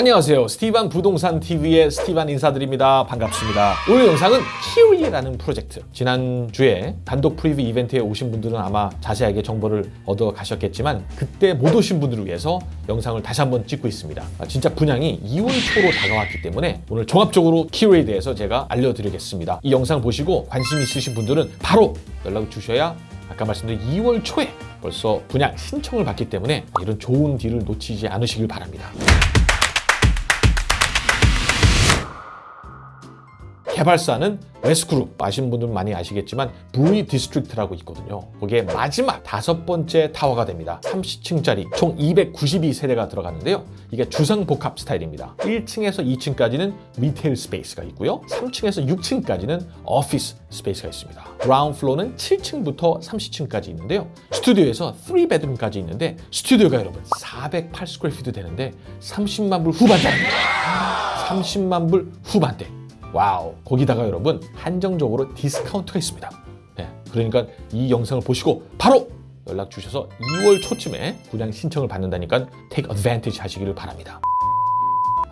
안녕하세요. 스티반 부동산 TV의 스티반 인사드립니다. 반갑습니다. 오늘 영상은 키위라는 프로젝트. 지난주에 단독 프리뷰 이벤트에 오신 분들은 아마 자세하게 정보를 얻어 가셨겠지만 그때 못 오신 분들을 위해서 영상을 다시 한번 찍고 있습니다. 아, 진짜 분양이 2월 초로 다가왔기 때문에 오늘 종합적으로 키위에 대해서 제가 알려드리겠습니다. 이 영상 보시고 관심 있으신 분들은 바로 연락을 주셔야 아까 말씀드린 2월 초에 벌써 분양 신청을 받기 때문에 이런 좋은 deal을 놓치지 않으시길 바랍니다. 개발사는 웨스그룹 아시는 분들은 많이 아시겠지만 Brewery District라고 있거든요. 거기에 마지막 다섯 번째 타워가 됩니다. 30층짜리 총 292세대가 들어가는데요. 이게 주상복합 스타일입니다. 1층에서 2층까지는 retail space가 있고요. 3층에서 6층까지는 office space가 있습니다. ground floor는 7층부터 30층까지 있는데요. 스튜디오에서 3 bedroom까지 있는데 스튜디오가 여러분 408 square feet 되는데 30만 불 후반대입니다. 30만 불 후반대 wow 거기다가 여러분 한정적으로 디스카운트가 있습니다 네, 그러니까 이 영상을 보시고 바로 연락 주셔서 2월 초쯤에 분양 신청을 받는다니까 take advantage 하시기를 바랍니다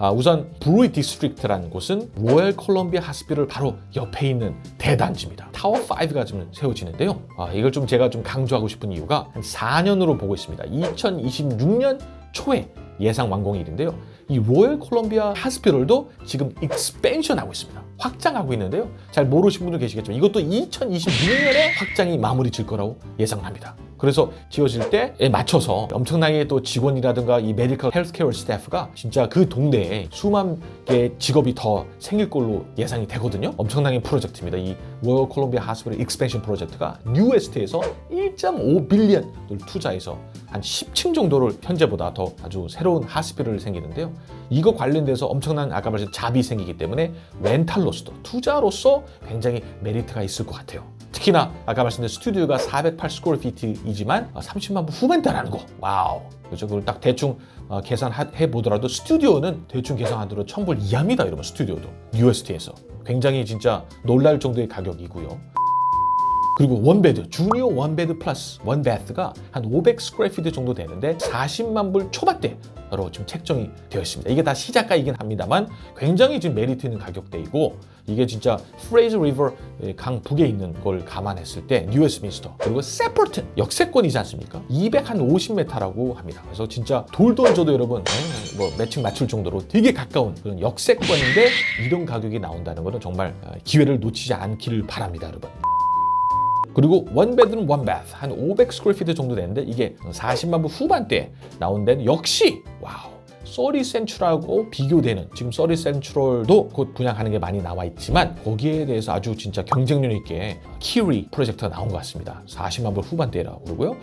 아, 우선 Brewery District라는 곳은 Royal Columbian Hospital 바로 옆에 있는 대단지입니다. 타워 5가 지금 세워지는데요. 아, 이걸 좀 제가 좀 강조하고 싶은 이유가 한 4년으로 보고 있습니다. 2026년 초에 예상 완공일인데요. 이 Royal Columbian Hospital도 지금 expansion하고 있습니다. 확장하고 있는데요. 잘 모르신 분들 계시겠지만 이것도 2026년에 확장이 마무리 질 거라고 예상합니다. 그래서 지어질 때에 맞춰서 엄청나게 또 직원이라든가 이 medical healthcare staff가 진짜 그 동네에 수만 개의 직업이 더 생길 걸로 예상이 되거든요. 엄청나게 프로젝트입니다. 이 Royal Columbian Hospital expansion 프로젝트가 뉴웨스트에서 1.5 billion을 투자해서 한 10층 정도를 현재보다 더 아주 새로운 hospital을 생기는데요. 이거 관련돼서 엄청난 아까 말씀 job이 생기기 때문에 렌탈로서도 투자로서 굉장히 메리트가 있을 것 같아요. 특히나 아까 말씀드린 스튜디오가 408 square feet이지만 30만 불 후반대라는 거. wow. 그렇죠 그걸 딱 대충 어, 계산해 보더라도 스튜디오는 대충 계산하더라도 1000불 이하입니다 여러분 스튜디오도. 뉴웨스트에서. 굉장히 진짜 놀랄 정도의 가격이고요 그리고 원베드, 주니어 원베드 플러스 원베드가 한 500 square feet 정도 되는데 40만 불 초반대로 지금 책정이 되어 있습니다. 이게 다 시작가이긴 합니다만 굉장히 지금 메리트 있는 가격대이고 이게 진짜 Fraser River 강 북에 있는 걸 감안했을 때 뉴웨스트민스터 그리고 새퍼튼 역세권이지 않습니까? 250m라고 합니다. 그래서 진짜 돌 던져도 여러분 뭐 매칭 맞출 정도로 되게 가까운 그런 역세권인데 이런 가격이 나온다는 것은 정말 기회를 놓치지 않기를 바랍니다, 여러분. 그리고 원베드룸 원바th 한 500 square feet 정도 되는데 이게 40만 불 후반대 나온 데는 역시 wow. 서리 센츄럴하고 비교되는 지금 서리 센츄럴도 곧 분양하는 게 많이 나와 있지만 거기에 대해서 아주 진짜 경쟁력 있게 키위 프로젝트가 나온 것 같습니다. 40만 불 후반대라고 그러고요.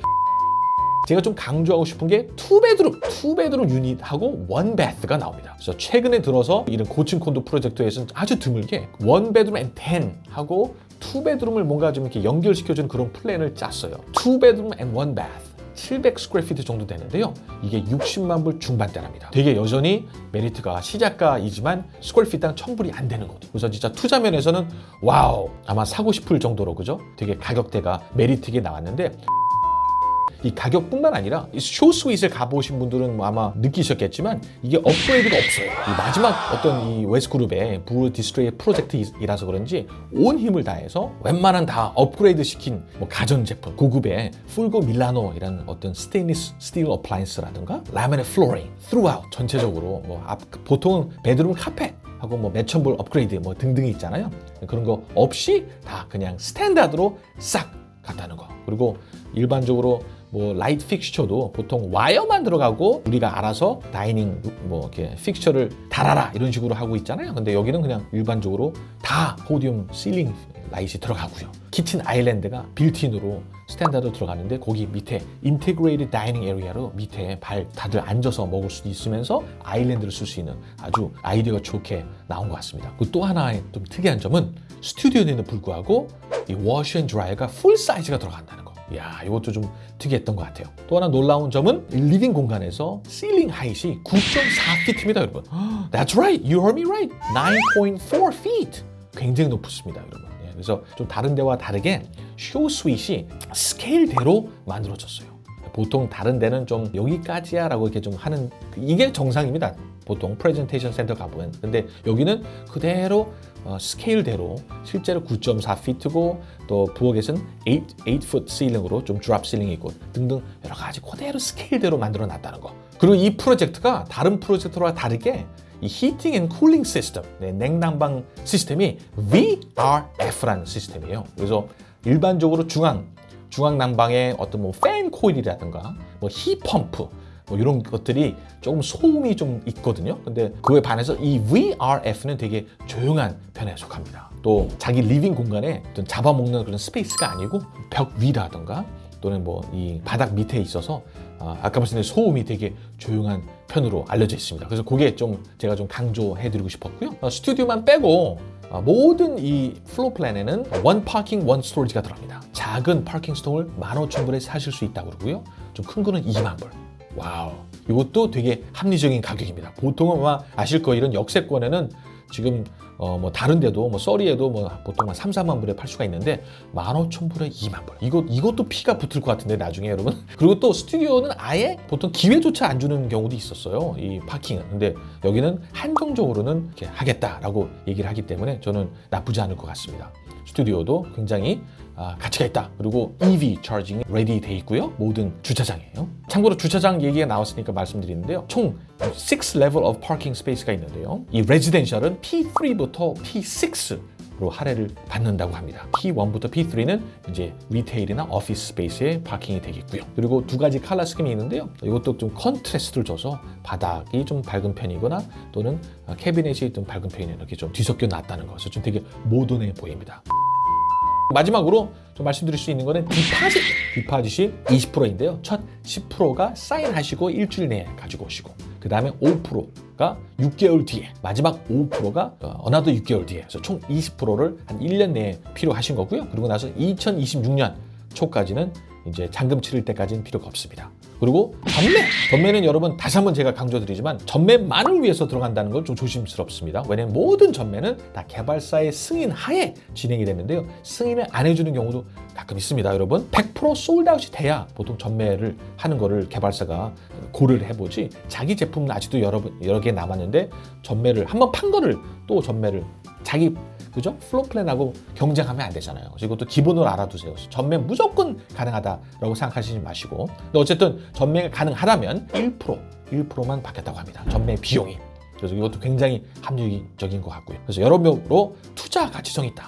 제가 좀 강조하고 싶은 게 투베드룸, 투베드룸 유닛하고 원베드가 나옵니다. 그래서 최근에 들어서 이런 고층 콘도 프로젝트에서는 아주 드물게 원베드룸 앤 텐하고 투베드룸을 뭔가 좀 이렇게 연결시켜주는 그런 plan을 짰어요. two bedroom and one bath. 700 square feet 정도 되는데요. 이게 60만 불 중반대랍니다. 되게 여전히 메리트가 시작가이지만 square feet당 1000불이 안 되는 거죠. 그래서 진짜 투자 면에서는 wow 아마 사고 싶을 정도로 그죠? 되게 가격대가 메리트 있게 나왔는데 이 가격뿐만 아니라 show suite을 가보신 분들은 뭐 아마 느끼셨겠지만 이게 업그레이드가 없어요. 이 마지막 어떤 이 Wesgroup의 Brewery District 프로젝트이라서 그런지 온 힘을 다해서 웬만한 다 업그레이드 시킨 뭐 가전제품 고급의 풀고 밀라노이라는 어떤 stainless steel appliance라든가 laminate flooring throughout 전체적으로 뭐 앞, 보통 bedroom 카펫 하고 뭐불 업그레이드 뭐 등등이 있잖아요. 그런 거 없이 다 그냥 standard로 싹 갔다는 거. 그리고 일반적으로 뭐 라이트 픽스처도 보통 와이어만 들어가고 우리가 알아서 dining 뭐 이렇게 픽스처를 달아라 이런 식으로 하고 있잖아요. 근데 여기는 그냥 일반적으로 다 podium ceiling light이 들어가고요. kitchen island가 built-in으로 standard 들어가는데 거기 밑에 integrated dining area로 밑에 발 다들 앉아서 먹을 수 있으면서 island를 쓸 수 있는 아주 아이디어가 좋게 나온 것 같습니다. 그리고 또 하나의 좀 특이한 점은 스튜디오에는 불구하고 이 washer and dryer가 full size가 들어간다는 거. 야 이것도 좀 특이했던 것 같아요. 또 하나 놀라운 점은 living 공간에서 height이 9.4피트입니다, 여러분. That's right, you heard me right. 9.4 feet. 굉장히 높습니다, 여러분. 예, 그래서 좀 다른 데와 다르게 쇼 스윗이 스케일대로 만들어졌어요. 보통 다른 데는 좀 여기까지야 라고 이렇게 좀 하는 이게 정상입니다. 보통 프레젠테이션 센터 가보면 근데 여기는 그대로 어, 스케일대로 실제로 9.4피트고 또 부엌에서는 8, 8 foot ceiling으로 좀 drop ceiling이 있고 등등 여러 가지 그대로 스케일대로 만들어 놨다는 거 그리고 이 프로젝트가 다른 프로젝트와 다르게 이 heating and cooling system, 네, 냉난방 시스템이 VRF라는 시스템이에요. 그래서 일반적으로 중앙 중앙 난방에 어떤 뭐 fan coil이라든가 뭐 heat pump 뭐 이런 것들이 조금 소음이 좀 있거든요. 근데 그에 반해서 이 VRF는 되게 조용한 편에 속합니다. 또 자기 living 공간에 어떤 잡아먹는 그런 space가 아니고 벽 위라든가 또는 뭐 이 바닥 밑에 있어서 아, 아까 말씀드린 소음이 되게 조용한 편으로 알려져 있습니다. 그래서 그게 좀 제가 좀 강조해 드리고 싶었고요. 어, 스튜디오만 빼고 어, 모든 이 floor plan에는 one parking one storage가 들어갑니다. 작은 parking stall을 15,000불에 사실 수 있다고 그러고요. 좀 큰 거는 2만 불. wow. 이것도 되게 합리적인 가격입니다. 보통은 아마 아실 거예요. 이런 역세권에는 지금 어 뭐 다른 데도 뭐 써리에도 뭐 보통 한 3, 4만 불에 팔 수가 있는데 15,000불에 2만 불. 이거 이것도 피가 붙을 것 같은데 나중에 여러분. 그리고 또 스튜디오는 아예 보통 기회조차 안 주는 경우도 있었어요. 이 parking은. 근데 여기는 한정적으로는 이렇게 하겠다라고 얘기를 하기 때문에 저는 나쁘지 않을 것 같습니다. 스튜디오도 굉장히 아, 가치가 있다. 그리고 EV 차징이 레디 돼 있고요. 모든 주차장이에요. 참고로 주차장 얘기가 나왔으니까 말씀드리는데요. 총 6 level of parking space가 있는데요. 이 residential은 P3부터 P6 로 할애를 받는다고 합니다. P1부터 P3는 이제 retail이나 office space에 parking이 되겠고요. 그리고 두 가지 color scheme이 있는데요. 이것도 좀 contrast를 줘서 바닥이 좀 밝은 편이거나 또는 캐비넷이 좀 밝은 편이 이렇게 좀 뒤섞여 놨다는 것을 좀 되게 모던해 보입니다. 마지막으로 좀 말씀드릴 수 있는 거는 deposit. deposit이 20%인데요. 첫 10%가 사인하시고 일주일 내에 가지고 오시고 그 다음에 5%가 6개월 뒤에 마지막 5%가 another 6개월 뒤에 그래서 총 20%를 한 1년 내에 필요하신 거고요. 그리고 나서 2026년 초까지는 이제 잔금 치를 때까지는 필요가 없습니다. 그리고 전매! 전매는 여러분 다시 한번 제가 강조드리지만 전매만을 위해서 들어간다는 건좀 조심스럽습니다. 왜냐면 모든 전매는 다 개발사의 승인 하에 진행이 되는데요. 승인을 안 해주는 경우도 가끔 있습니다, 여러분. 100% 솔드아웃이 돼야 보통 전매를 하는 거를 개발사가 고려를 해보지 자기 제품은 아직도 여러, 여러 개 남았는데 전매를 한번 판 거를 또 전매를 자기 그죠? 플로 플랜하고 경쟁하면 안 되잖아요. 이것도 기본으로 알아두세요. 전매 무조건 가능하다라고 생각하시지 마시고. 근데 어쨌든 전매가 가능하다면 1% 1%만 받겠다고 합니다. 전매 비용이. 그래서 이것도 굉장히 합리적인 것 같고요. 그래서 여러모로 투자 가치성이 있다.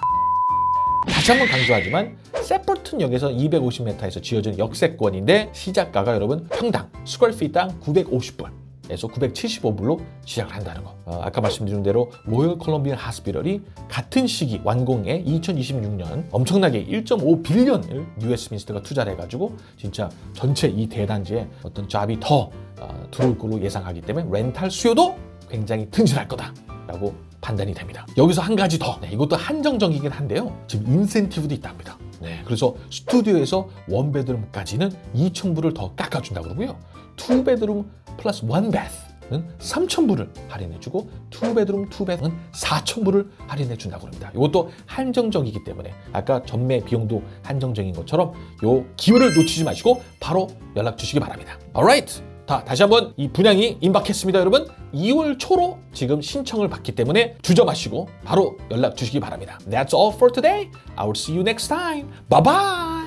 다시 한번 강조하지만 Sapperton역에서 250m에서 지어진 역세권인데 시작가가 여러분 평당 square feet당 950불. 에서 975불로 시작을 한다는 거. 어, 아까 말씀드린 대로 Royal Columbian Hospital이 같은 시기 완공에 2026년 엄청나게 1.5 billion을 New Westminster가 투자를 해가지고 진짜 전체 이 대단지에 어떤 job이 더 어, 들어올 걸로 예상하기 때문에 렌탈 수요도 굉장히 튼실할 거다 라고 판단이 됩니다. 여기서 한 가지 더. 네, 이것도 한정적이긴 한데요. 지금 인센티브도 있답니다. 네, 그래서 스튜디오에서 one bedroom까지는 2,000불을 더 깎아준다고 그러고요. two bedroom plus one bath는 3,000불을 할인해주고 two bedroom two bath는 4,000불을 할인해준다고 합니다. 이것도 한정적이기 때문에 아까 전매 비용도 한정적인 것처럼 요 기회를 놓치지 마시고 바로 연락 주시기 바랍니다. Alright. 다, 다시 한번 이 분양이 임박했습니다, 여러분. 2월 초로 지금 신청을 받기 때문에 주저 마시고 바로 연락 주시기 바랍니다. That's all for today. I will see you next time. Bye bye.